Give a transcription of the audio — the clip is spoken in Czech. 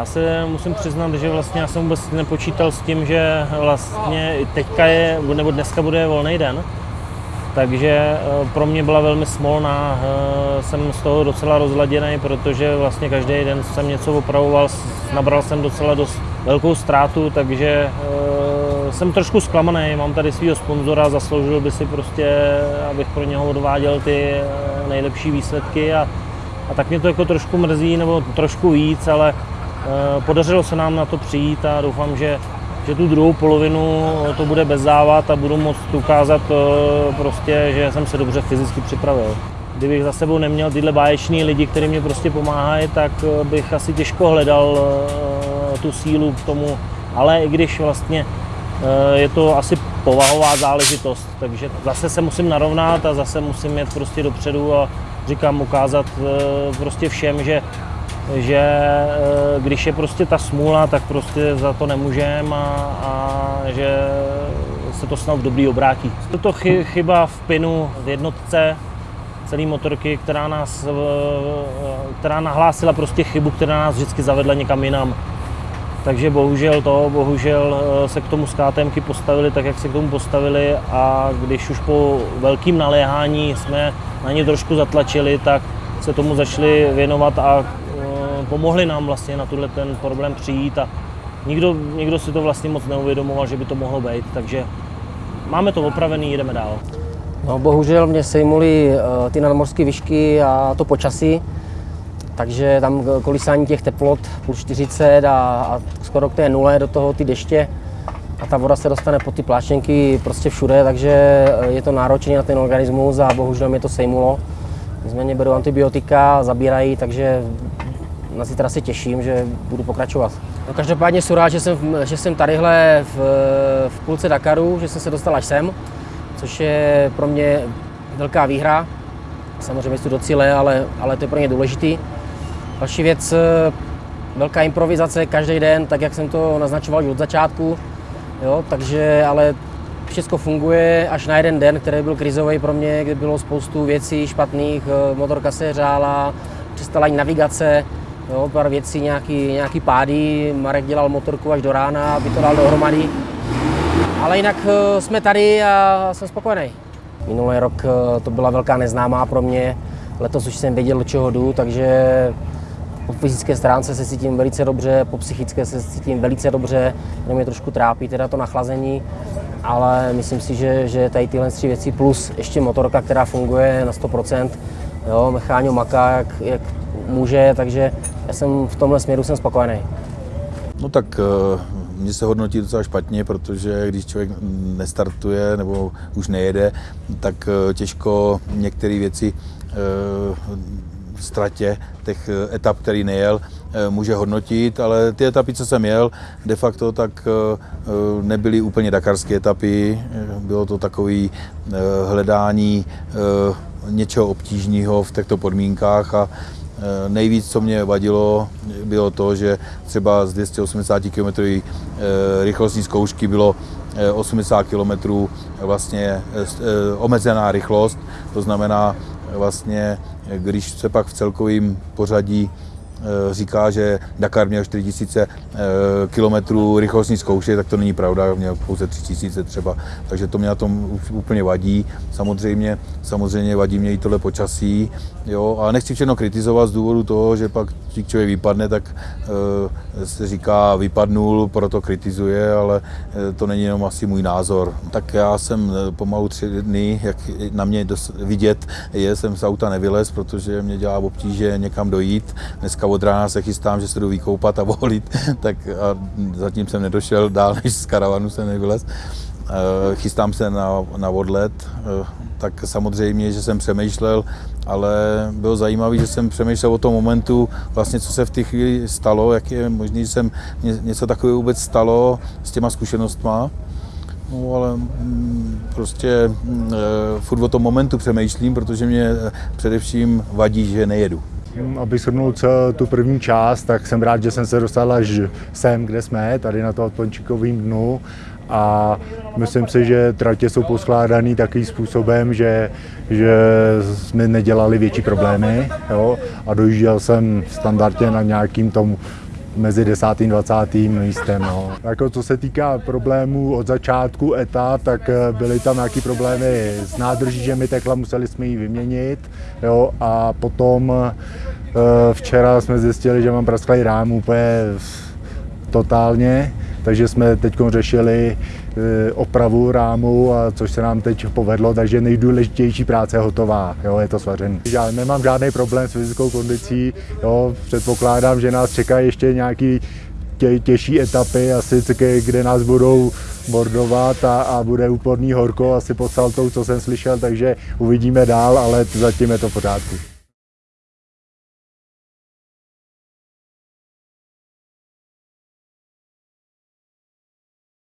Já se musím přiznat, že vlastně já jsem vůbec nepočítal s tím, že vlastně teďka je, nebo dneska bude volný den. Takže eh, pro mě byla velmi smolná, eh, jsem z toho docela rozladěný, protože vlastně každý den jsem něco opravoval, nabral jsem docela dost velkou ztrátu, takže eh, jsem trošku zklamaný, mám tady svého sponzora, zasloužil by si prostě, abych pro něho odváděl ty nejlepší výsledky a, a tak mě to jako trošku mrzí, nebo trošku víc, ale podařilo se nám na to přijít a doufám, že že tu druhou polovinu to bude bez závad a budu moct ukázat eh, prostě, že jsem se dobře fyzicky připravil. Kdybych za sebou neměl tyhle báječní lidi, kteří mě prostě pomáhají, tak eh, bych asi těžko hledal eh, tu sílu k tomu. Ale i když vlastně je to asi povahová záležitost, takže zase se musím narovnat a zase musím jet prostě dopředu a říkám ukázat prostě všem, že že eh, když je prostě ta smůla, tak prostě za to nemůžeme a, a že se to snad v dobrý obrátí. Je to chyba v pinu v jednotce celé motorky, která, nás, eh, která nahlásila prostě chybu, která nás vždycky zavedla někam jinam. Takže bohužel to, bohužel eh, se k tomu skátemky postavili tak, jak se k tomu postavili a když už po velkým naléhání jsme na ně trošku zatlačili, tak se tomu začali věnovat a pomohli nám vlastně na tuhle ten problém přijít a nikdo, nikdo si to vlastně moc neuvědomoval, že by to mohlo být, takže máme to opravený, jdeme dál. No bohužel mě sejmuly uh, ty nadmorské výšky a to počasí, takže tam kolísání těch teplot plus 40 a, a skoro k té nule, do toho ty deště a ta voda se dostane pod ty pláštěnky prostě všude, takže eh, je to náročné na ten organismus a bohužel mě to sejmulo. Nicméně beru antibiotika, zabírají, takže na zítra se těším, že budu pokračovat. No, každopádně jsem rád, že jsem, že jsem tadyhle v, v půlce Dakaru, že jsem se dostal až sem, což je pro mě velká výhra. Samozřejmě jdu do cíle, ale, ale to je pro mě důležitý. Další věc, velká improvizace každý den, tak jak jsem to naznačoval od začátku. Jo, takže ale všechno funguje až na jeden den, který byl krizový pro mě, kde bylo spoustu věcí špatných, motorka se hřála, přestala navigace, jo, pár věcí, nějaký, nějaký pády, Marek dělal motorku až do rána, aby to dal dohromady. Ale jinak eh, jsme tady a jsem spokojený. Minulý rok eh, to byla velká neznámá pro mě, letos už jsem věděl, do čeho jdu, takže po fyzické stránce se cítím velice dobře, po psychické se cítím velice dobře, jenom mě trošku trápí teda to nachlazení, ale myslím si, že, že tady tyhle tři věci plus ještě motorka, která funguje na 100%, jo, Mecháňo maká, jak, jak může, takže já jsem v tomhle směru jsem spokojený. No tak eh, mě se hodnotí docela špatně, protože když člověk nestartuje nebo už nejede, tak eh, těžko některé věci eh, ztratě těch etap, který nejel, může hodnotit, ale ty etapy, co jsem jel, de facto tak nebyly úplně dakarské etapy, bylo to takové hledání něčeho obtížného v těchto podmínkách a Eh, nejvíc, co mě vadilo, bylo to, že třeba z 280 km eh, rychlostní zkoušky bylo 80 eh, km vlastně omezená rychlost, to znamená vlastně, když se pak v celkovém pořadí Eh, říká, že Dakar měl 4000 eh, km rychlostní zkoušky, tak to není pravda, měl pouze 3000 třeba, takže to mě na tom úplně vadí. Samozřejmě, samozřejmě vadí mě i tohle počasí, jo, ale nechci všechno kritizovat z důvodu toho, že pak když člověk vypadne, tak e, se říká vypadnul, proto kritizuje, ale to není jenom asi můj názor. Tak já jsem pomalu tři dny, jak na mě vidět je, jsem z auta nevylez, protože mě dělá obtíže někam dojít. Dneska od rána se chystám, že se jdu vykoupat a volit, tak a zatím jsem nedošel dál, než z karavanu jsem nevylez. Eh, chystám se na, na odlet, eh, tak samozřejmě, že jsem přemýšlel, ale bylo zajímavé, že jsem přemýšlel o tom momentu, vlastně co se v té chvíli stalo, jak je možné, že jsem něco takového vůbec stalo s těma zkušenostma. No ale mm, prostě mm, eh, furt o tom momentu přemýšlím, protože mě především vadí, že nejedu. Abych shrnul tu první část, tak jsem rád, že jsem se dostal až sem, kde jsme, tady na to Pončíkovým dnu a myslím si, že tratě jsou poskládané takovým způsobem, že, že jsme nedělali větší problémy jo? a dojížděl jsem standardně na nějakým tom mezi 10. a 20. místem. No. Jako co se týká problémů od začátku etap, tak eh, byly tam nějaké problémy s nádrží, že mi tekla, museli jsme ji vyměnit. Jo, a potom včera jsme zjistili, že mám prasklý rám úplně totálně, takže jsme teď řešili opravu rámu, a což se nám teď povedlo, takže nejdůležitější práce je hotová, jo, je to svařený. Já nemám žádný problém s fyzickou kondicí, jo, předpokládám, že nás čekají ještě nějaký tě, těžší etapy, asi kde nás budou bordovat a, a bude úporný horko asi pod saltou, co jsem slyšel, takže uvidíme dál, ale zatím je to v pořádku.